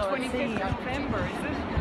25th November, is it?